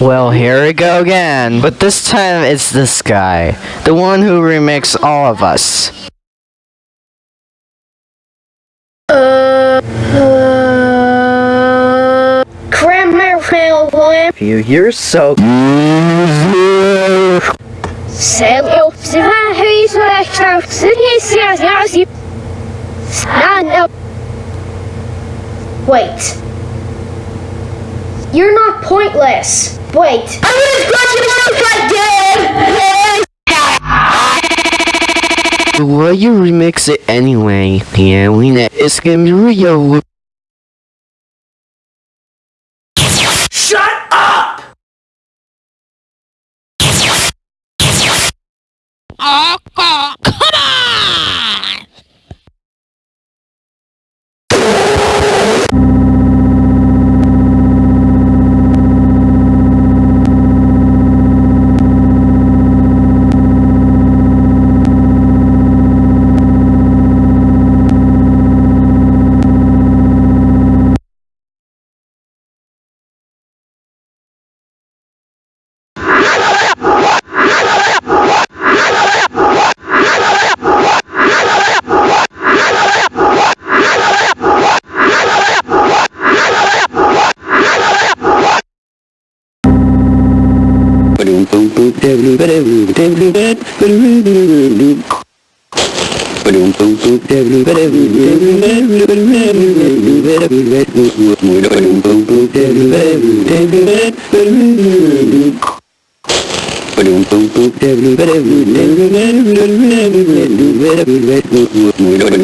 Well, here we go again. But this time it's this guy. The one who remixed all of us. Uh, uh. You, you're so. Sail up to my haze, my shouts, and he says, yes, you stand up. Wait. You're not pointless. Why you remix it anyway? Yeah, we know it's gonna be real. Shut up! Oh, Hãy subscribe cho kênh Ghiền Mì Gõ Để không bỏ lỡ những video hấp dẫn